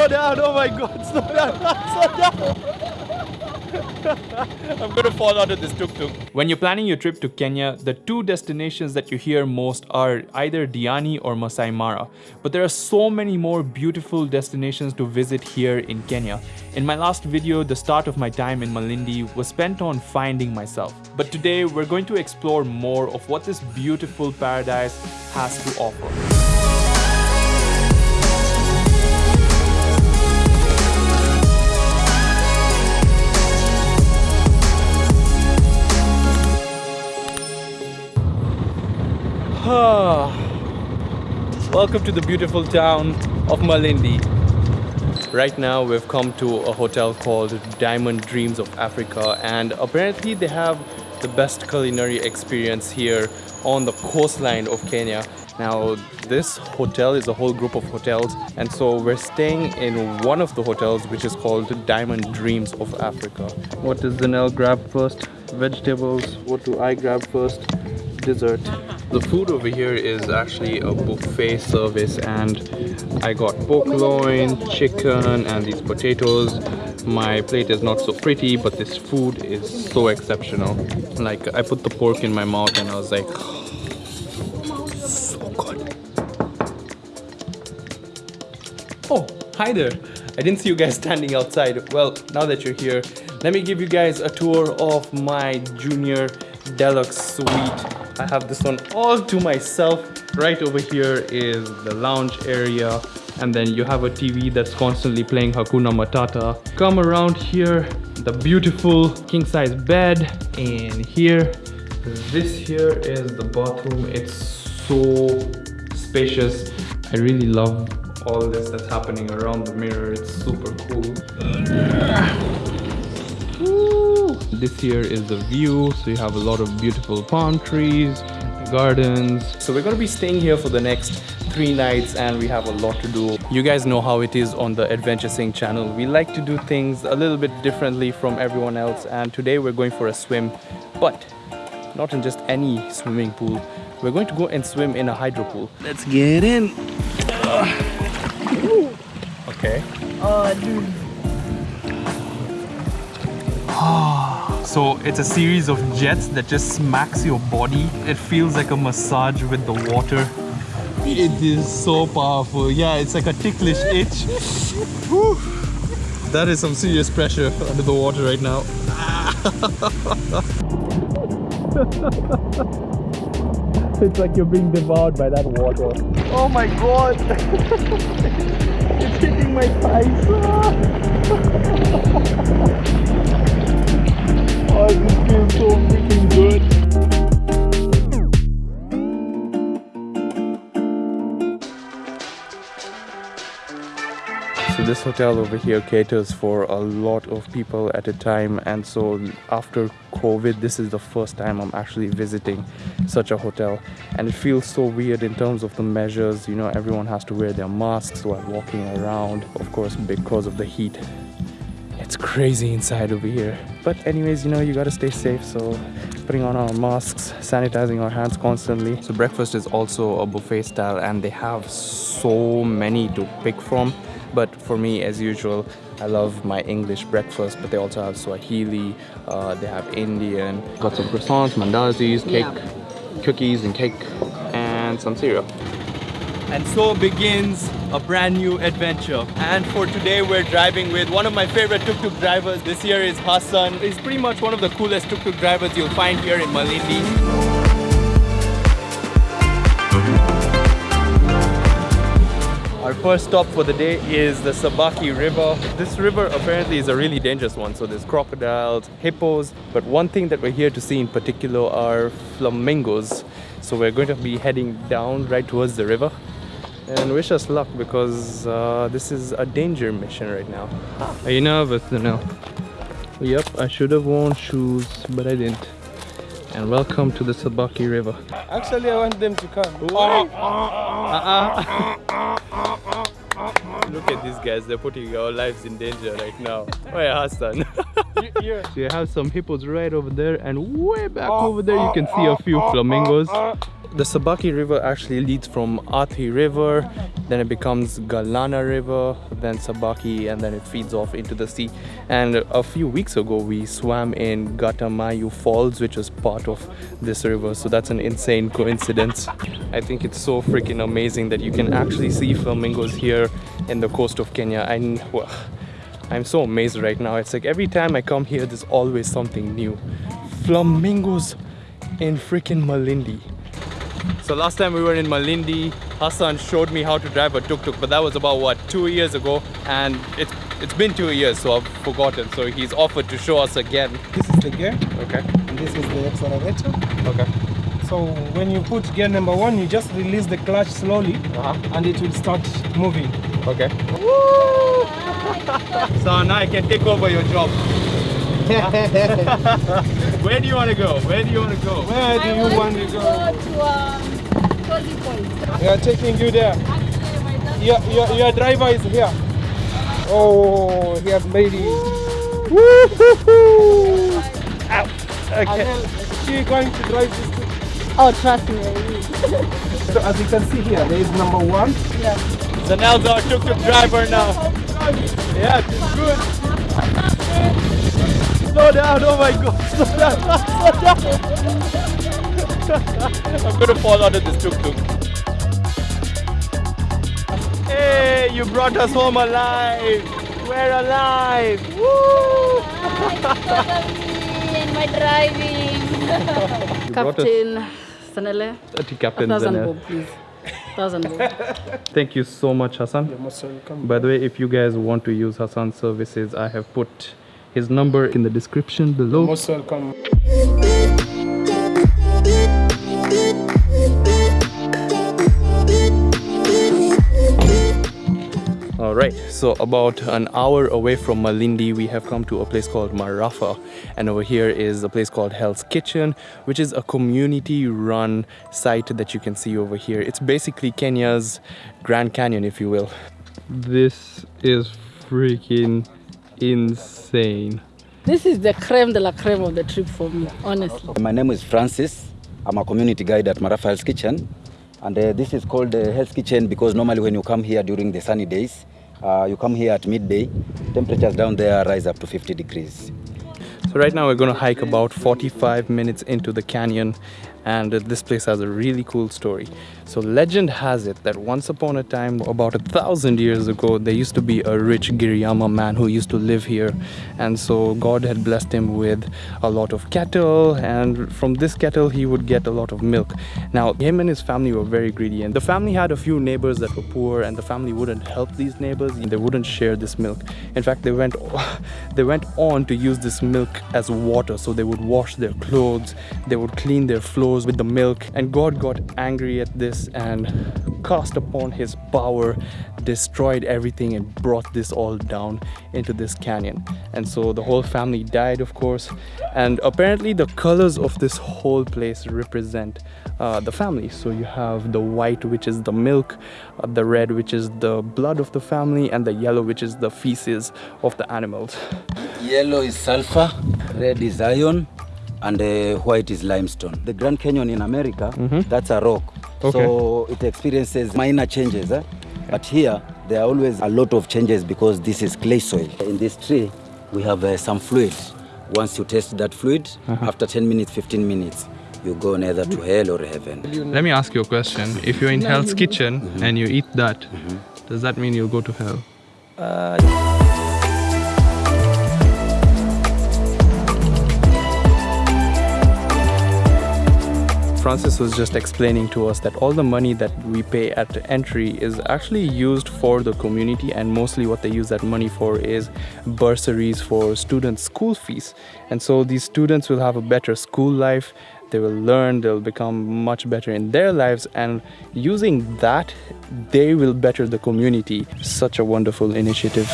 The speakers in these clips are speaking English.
slow down. Oh my god, slow down. slow down. I'm gonna fall out of this tuk-tuk. When you're planning your trip to Kenya, the two destinations that you hear most are either Diani or Masai Mara. But there are so many more beautiful destinations to visit here in Kenya. In my last video, the start of my time in Malindi was spent on finding myself. But today, we're going to explore more of what this beautiful paradise has to offer. Welcome to the beautiful town of Malindi. Right now we've come to a hotel called Diamond Dreams of Africa and apparently they have the best culinary experience here on the coastline of Kenya. Now this hotel is a whole group of hotels and so we're staying in one of the hotels which is called Diamond Dreams of Africa. What does Zanel grab first? Vegetables. What do I grab first? Dessert. The food over here is actually a buffet service and I got pork loin, chicken and these potatoes. My plate is not so pretty but this food is so exceptional. Like I put the pork in my mouth and I was like so good. Oh, hi there. I didn't see you guys standing outside. Well, now that you're here, let me give you guys a tour of my junior deluxe suite I have this one all to myself. Right over here is the lounge area and then you have a TV that's constantly playing Hakuna Matata. Come around here, the beautiful king size bed and here, this here is the bathroom. It's so spacious. I really love all this that's happening around the mirror. It's super cool. This here is the view. So you have a lot of beautiful palm trees, gardens. So we're gonna be staying here for the next three nights and we have a lot to do. You guys know how it is on the Adventure Sing channel. We like to do things a little bit differently from everyone else and today we're going for a swim, but not in just any swimming pool. We're going to go and swim in a hydro pool. Let's get in. Okay. Oh, dude. Ah. So it's a series of jets that just smacks your body. It feels like a massage with the water. It is so powerful. Yeah, it's like a ticklish itch. that is some serious pressure under the water right now. it's like you're being devoured by that water. Oh my god! it's hitting my thighs. Feels so freaking good. So this hotel over here caters for a lot of people at a time and so after COVID this is the first time I'm actually visiting such a hotel and it feels so weird in terms of the measures you know everyone has to wear their masks while walking around of course because of the heat it's crazy inside over here. But anyways you know you gotta stay safe so putting on our masks sanitizing our hands constantly. So breakfast is also a buffet style and they have so many to pick from. But for me as usual I love my English breakfast but they also have Swahili uh, they have Indian. Got some croissants mandazis cake yeah. cookies and cake and some cereal and so begins a brand new adventure. And for today, we're driving with one of my favorite tuk-tuk drivers. This year is Hassan. He's pretty much one of the coolest tuk-tuk drivers you'll find here in Malindi. Our first stop for the day is the Sabaki River. This river apparently is a really dangerous one, so there's crocodiles, hippos, but one thing that we're here to see in particular are flamingos. So we're going to be heading down right towards the river and wish us luck because uh, this is a danger mission right now. Are you nervous now? Yep, I should have worn shoes, but I didn't. And welcome to the Sabaki River. Actually, I want them to come. Uh -uh. Look at these guys, they're putting our lives in danger right now. Where Hassan? yeah. So you have some hippos right over there and way back over there you can see a few flamingos. The Sabaki River actually leads from Athi River, then it becomes Galana River, then Sabaki, and then it feeds off into the sea. And a few weeks ago, we swam in Gatamayu Falls, which was part of this river. So that's an insane coincidence. I think it's so freaking amazing that you can actually see flamingos here in the coast of Kenya. I, well, I'm so amazed right now. It's like every time I come here, there's always something new. Flamingos in freaking Malindi. So last time we were in Malindi, Hassan showed me how to drive a tuk-tuk, but that was about what two years ago, and it's it's been two years, so I've forgotten. So he's offered to show us again. This is the gear, Okay. and this is the accelerator. Okay. So when you put gear number one, you just release the clutch slowly, Uh-huh. and it will start moving. Okay. so now I can take over your job. Where do you want to go? Where do you want to go? Where do I you want to to go? go to um, Cozy Point. We are taking you there. Actually, my dad- Your, your, your driver is here. Oh, he has made it. Woo hoo! Okay. Anel, she going to drive this. thing. Oh, trust me, So as you can see here, there is number one. Yeah. Zanel's our tuk-tuk driver now. Yeah, it's good. Slow down, oh my god, slow down, slow down. I'm gonna fall under of this tuk-tuk. Hey, you brought us home alive. We're alive. Woo! in my driving. Captain Sanele. Captain thousand bob, please. Thousand bob. Thank you so much, Hassan. You're most welcome. By the way, if you guys want to use Hassan's services, I have put his number in the description below. Most welcome. All right, so about an hour away from Malindi, we have come to a place called Marafa, and over here is a place called Hell's Kitchen, which is a community-run site that you can see over here. It's basically Kenya's Grand Canyon, if you will. This is freaking insane. this is the creme de la creme of the trip for me, honestly. My name is Francis. I'm a community guide at Marafa Hell's Kitchen. And uh, this is called uh, Hell's Kitchen because normally when you come here during the sunny days, uh, you come here at midday, temperatures down there rise up to 50 degrees. So right now we're going to hike about 45 minutes into the canyon and this place has a really cool story. So legend has it that once upon a time, about a thousand years ago, there used to be a rich Giriyama man who used to live here and so God had blessed him with a lot of cattle and from this cattle he would get a lot of milk. Now him and his family were very greedy and the family had a few neighbors that were poor and the family wouldn't help these neighbors, they wouldn't share this milk. In fact, they went they went on to use this milk as water so they would wash their clothes they would clean their with the milk. And god got angry at this and cast upon his power destroyed everything and brought this all down into this canyon. And so the whole family died of course. And apparently the colors of this whole place represent uh, the family. So you have the white which is the milk uh, the red which is the blood of the family and the yellow which is the feces of the animals. Yellow is sulfur, red is iron, and uh, white is limestone. The Grand Canyon in America, that's a rock. Okay. So it experiences minor changes. Eh? But here, there are always a lot of changes because this is clay soil. In this tree, we have uh, some fluid. Once you taste that fluid, after 10 minutes, 15 minutes, you go neither to hell or heaven. Let me ask you a question. If you're in Hell's Kitchen and you eat that, does that mean you'll go to hell? Francis was just explaining to us that all the money that we pay at entry is actually used for the community, and mostly what they use that money for is bursaries for students' school fees. And so these students will have a better school life, they will learn, they'll become much better in their lives, and using that, they will better the community. Such a wonderful initiative.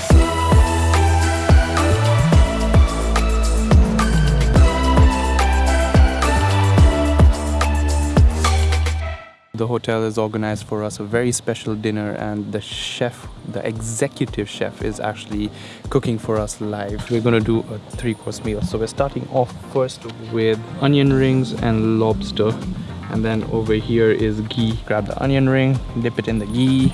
The hotel has organized for us a very special dinner, and the chef, the executive chef, is actually cooking for us live. We're gonna do a three course meal. So, we're starting off first with onion rings and lobster. And then over here is ghee. Grab the onion ring, dip it in the ghee.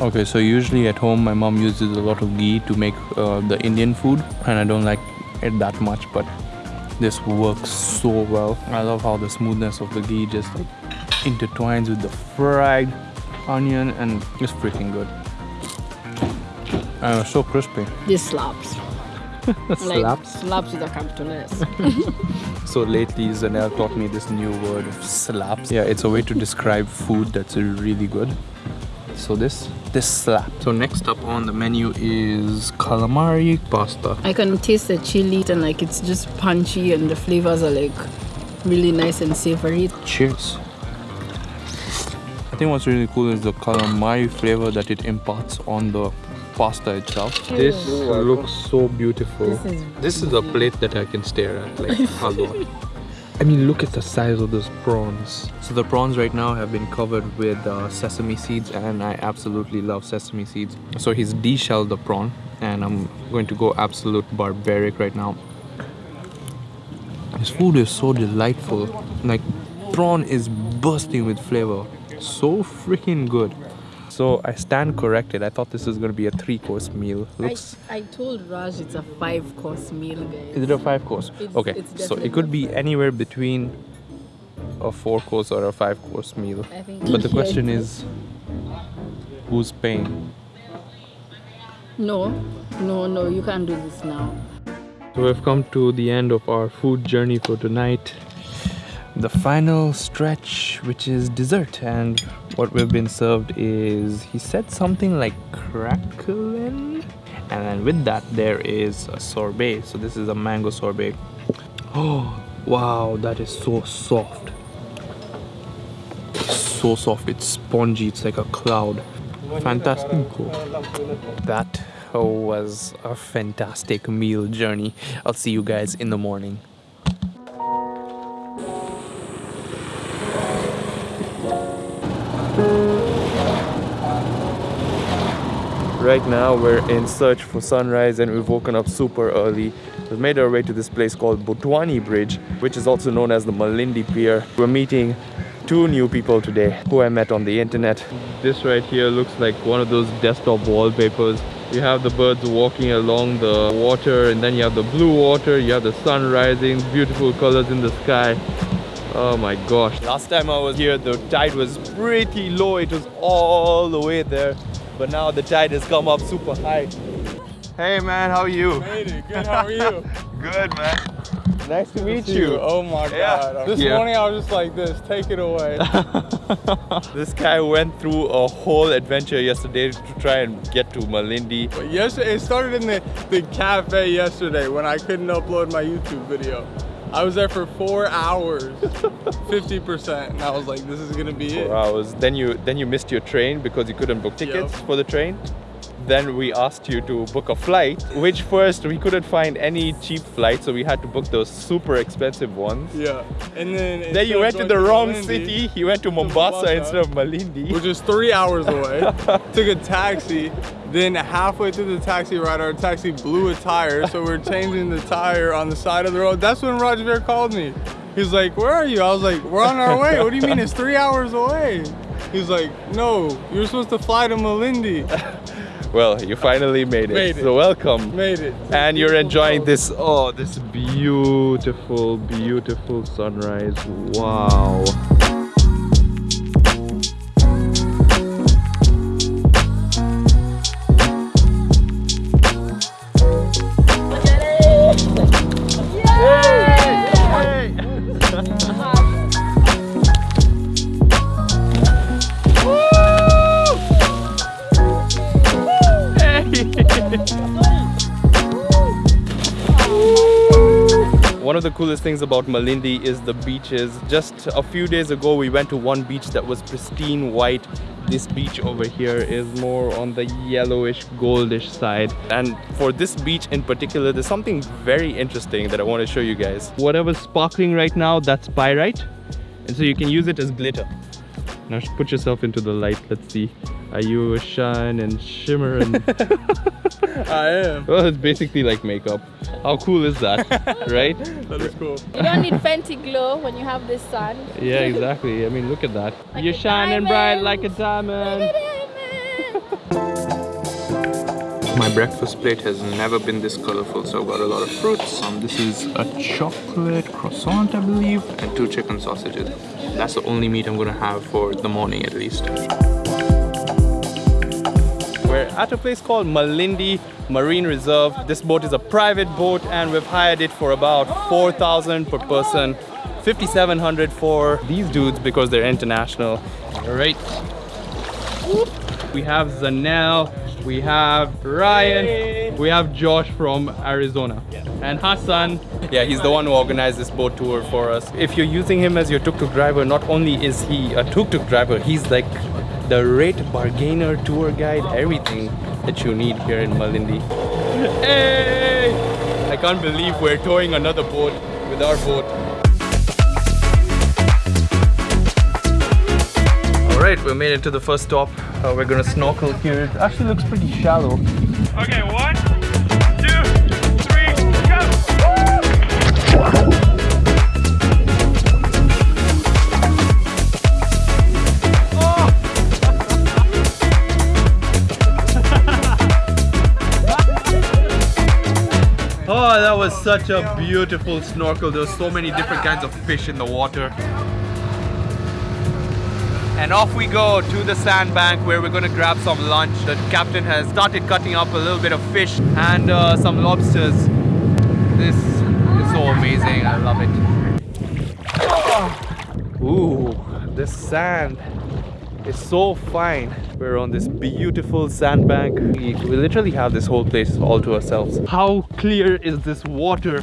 Okay, so usually at home my mom uses a lot of ghee to make uh, the Indian food and I don't like it that much but this works so well. I love how the smoothness of the ghee just like intertwines with the fried onion and it's freaking good. And it's so crispy. This slaps. Like, Slaps. slaps with a capital S. So lately Zanel taught me this new word of slaps. Yeah, it's a way to describe food that's really good. So this this slap. So next up on the menu is calamari pasta. I can taste the chili and like it's just punchy and the flavors are like really nice and savory. Cheers. I think what's really cool is the calamari flavor that it imparts on the pasta itself. This looks so beautiful. This is This is a plate that I can stare at like a lot. I mean, look at the size of those prawns. So the prawns right now have been covered with uh, sesame seeds and I absolutely love sesame seeds. So he's deshelled the prawn and I'm going to go absolute barbaric right now. This food is so delightful. Like prawn is bursting with flavor. So freaking good. So I stand corrected. I thought this was going to be a three course meal. I, Looks I told Raj it's a five course meal, guys. is it a five course? Okay, it's so it could be anywhere between a four course or a five course meal. I But the question is, who's paying? No, no, no, you can't do this now. So we've come to the end of our food journey for tonight. The final stretch, which is dessert, and what we've been served is he said something like crackling, and then with that there is a sorbet. So this is a mango sorbet. Oh wow, that is so soft. So soft, it's spongy, it's like a cloud. Fantastic. That was a fantastic meal journey. I'll see you guys in the morning. Right now we're in search for sunrise and we've woken up super early. We've made our way to this place called Botwani Bridge, which is also known as the Malindi Pier. We're meeting two new people today who I met on the internet. This right here looks like one of those desktop wallpapers. You have the birds walking along the water and then you have the blue water, you have the sun rising, beautiful colors in the sky. Oh my gosh. Last time I was here, the tide was pretty low. It was all the way there. But now the tide has come up super high. Hey man, how are you? Hey, good. How are you? Good man. Nice to meet See you. Oh my Yeah. God. This Yeah. morning I was just like this. Take it away. This guy went through a whole adventure yesterday to try and get to Malindi. But yesterday, it started in the, the cafe yesterday when I couldn't upload my YouTube video. I was there for four hours, 50%, and I was like, this is gonna be it. Four hours. Then you then you missed your train because you couldn't book tickets Yep. for the train. Then we asked you to book a flight, which first we couldn't find any cheap flights, so we had to book those super expensive ones. Yeah, and then Then you went to the wrong Malindi, city. You went to Mombasa, Mombasa. instead of Malindi. which is three hours away. Took a taxi. Then halfway through the taxi ride, our taxi blew a tire, so we're changing the tire on the side of the road. That's when Rajveer called me. He's like, "Where are you?" I was like, "We're on our way." What do you mean? It's three hours away. He's like, "No, you're supposed to fly to Malindi." Well, you finally made it. Made it. So welcome. Made it. and you're enjoying this oh this beautiful beautiful sunrise wow One of the coolest things about Malindi is the beaches. Just a few days ago, we went to one beach that was pristine white. This beach over here is more on the yellowish, goldish side. And for this beach in particular, there's something very interesting that I want to show you guys. Whatever's sparkling right now, that's pyrite. And so you can use it as glitter. Now put yourself into the light, let's see. Are you a shine and shimmer and I am. well it's basically like makeup. How cool is that? right? That is cool. You don't need Fenty Glow when you have this sun. Yeah, exactly. I mean look at that. Like You're a shining bright diamond. like a diamond. My breakfast plate has never been this colorful, so I've got a lot of fruits. Um, this is a chocolate croissant, I believe, and two chicken sausages. That's the only meat I'm gonna have for the morning at least. We're at a place called Malindi Marine Reserve. This boat is a private boat and we've hired it for about 4,000 per person. 5,700 for these dudes because they're international. All right. We have Zanel, we have Ryan, we have Josh from Arizona, and Hassan. Yeah, he's the one who organized this boat tour for us. If you're using him as your tuk-tuk driver, not only is he a tuk-tuk driver, he's like the rate bargainer, tour guide, everything that you need here in Malindi. Hey! I can't believe we're towing another boat with our boat. Right, we made it to the first stop. Uh, we're gonna snorkel here. It actually looks pretty shallow. Okay, one, two, three, go! Oh, that was such a beautiful snorkel. There were so many different kinds of fish in the water. And off we go to the sandbank where we're gonna grab some lunch. The captain has started cutting up a little bit of fish and uh, some lobsters. This is so amazing. I love it. Ooh, the sand is so fine. We're on this beautiful sandbank. We, we literally have this whole place all to ourselves. How clear is this water?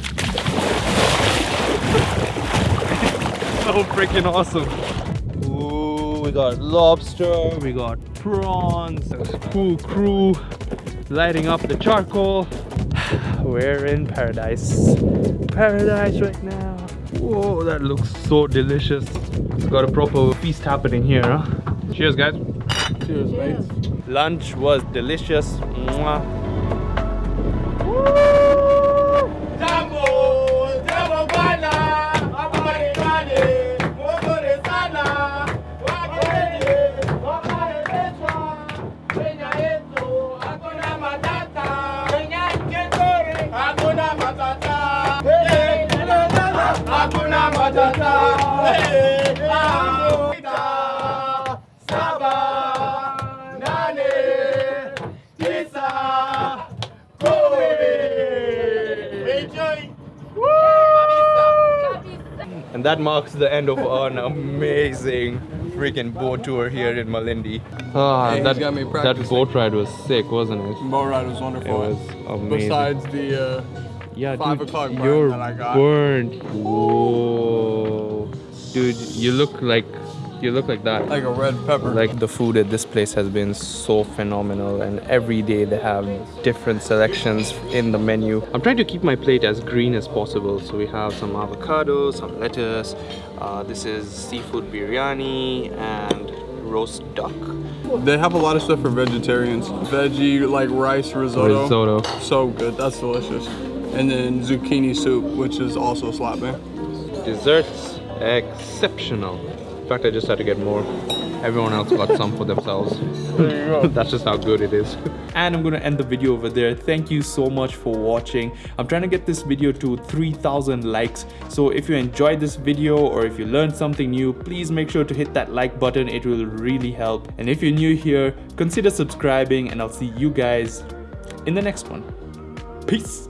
so freaking awesome. Ooh, we got lobster, we got prawns, a cool crew lighting up the charcoal. We're in paradise. Paradise right now. Whoa, that looks so delicious. It's got a proper feast happening here, huh? Cheers, guys. Cheers, mate. Lunch was delicious. Mwah. That marks the end of an amazing freaking boat tour here in Malindi. Ah, Hey, that, got me that boat ride was sick, wasn't it? Boat ride was wonderful. It was amazing. Besides the uh, Yeah, Five o'clock burn you're that I got. burnt. Whoa, dude, you look like you look like that. like a red pepper. Like the food at this place has been so phenomenal, and every day they have different selections in the menu. I'm trying to keep my plate as green as possible. So we have some avocado, some lettuce. Uh, this is seafood biryani and roast duck. They have a lot of stuff for vegetarians. Veggie like rice risotto. Risotto. So good. That's delicious. And then zucchini soup, which is also slapping. Desserts exceptional. In fact, I just had to get more. Everyone else got some for themselves. That's just how good it is. And I'm gonna end the video over there. Thank you so much for watching. I'm trying to get this video to 3,000 likes. So if you enjoyed this video or if you learned something new, please make sure to hit that like button. It will really help. And if you're new here, consider subscribing and I'll see you guys in the next one. Peace.